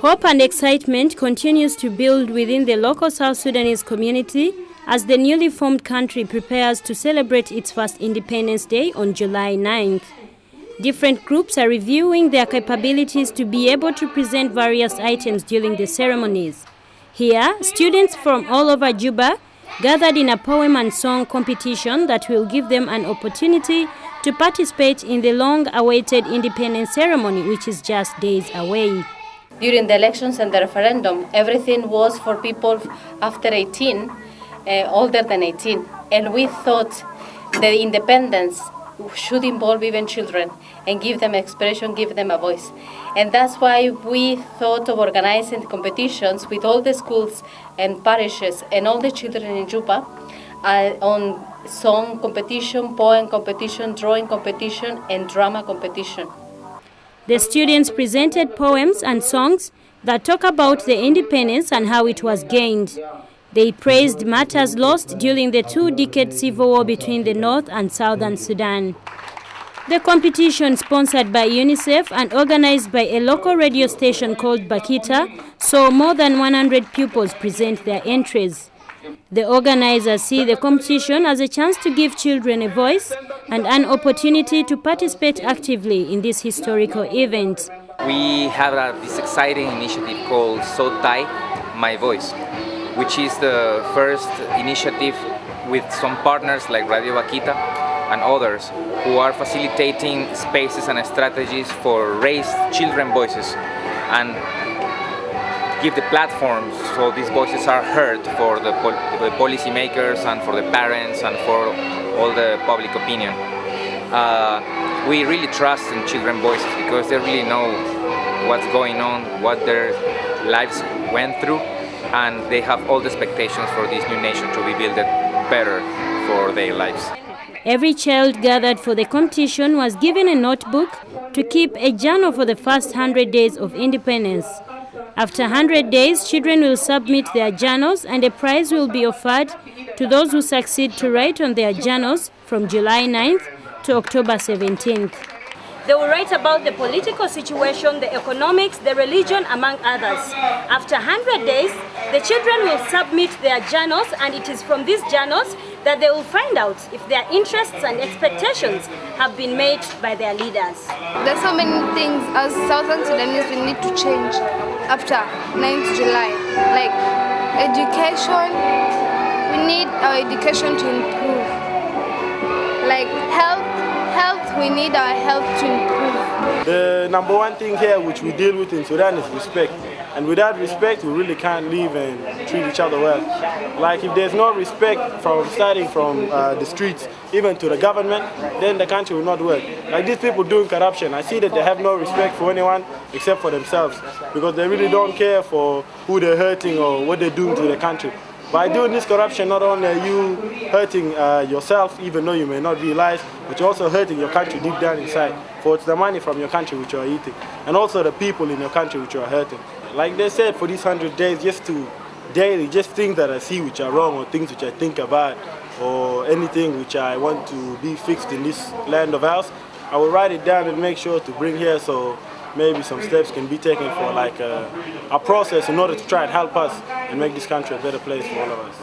Hope and excitement continues to build within the local South Sudanese community as the newly formed country prepares to celebrate its first Independence Day on July 9th. Different groups are reviewing their capabilities to be able to present various items during the ceremonies. Here, students from all over Juba gathered in a poem and song competition that will give them an opportunity to participate in the long-awaited independence ceremony, which is just days away. During the elections and the referendum, everything was for people after 18, uh, older than 18. And we thought the independence should involve even children and give them expression, give them a voice. And that's why we thought of organizing competitions with all the schools and parishes and all the children in Juba uh, on song competition, poem competition, drawing competition, and drama competition. The students presented poems and songs that talk about the independence and how it was gained. They praised matters lost during the two-decade civil war between the North and Southern Sudan. The competition, sponsored by UNICEF and organized by a local radio station called Bakhita, saw more than 100 pupils present their entries. The organizers see the competition as a chance to give children a voice and an opportunity to participate actively in this historical event. We have this exciting initiative called "So Sotai, My Voice, which is the first initiative with some partners like Radio Bakhita and others who are facilitating spaces and strategies for raised children voices and give the platforms so these voices are heard for the, pol the policymakers and for the parents and for all the public opinion. Uh, we really trust in children voices because they really know what's going on, what their lives went through and they have all the expectations for this new nation to be built better for their lives. Every child gathered for the competition was given a notebook to keep a journal for the first 100 days of independence. After 100 days, children will submit their journals and a prize will be offered to those who succeed to write on their journals from July 9th to October 17th. They will write about the political situation, the economics, the religion, among others. After 100 days, the children will submit their journals and it is from these journals that they will find out if their interests and expectations have been met by their leaders. There's so many things as Southern Sudanese we need to change after 9th July. Like education, we need our education to improve. Like health, health, we need our health to improve. The number one thing here which we deal with in Sudan is respect. And without respect, we really can't live and treat each other well. Like if there's no respect from starting from uh, the streets, even to the government, then the country will not work. Like these people doing corruption, I see that they have no respect for anyone except for themselves because they really don't care for who they're hurting or what they're doing to the country. By doing this corruption, not only are you hurting uh, yourself, even though you may not realize, but you're also hurting your country deep down inside. For it's the money from your country which you are eating, and also the people in your country which you are hurting. Like they said, for these 100 days, just to daily, just things that I see which are wrong or things which I think about or anything which I want to be fixed in this land of ours, I will write it down and make sure to bring here so maybe some steps can be taken for like a, a process in order to try and help us and make this country a better place for all of us.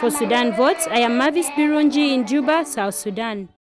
For Sudan Votes, I am Mavis Birunji in Juba, South Sudan.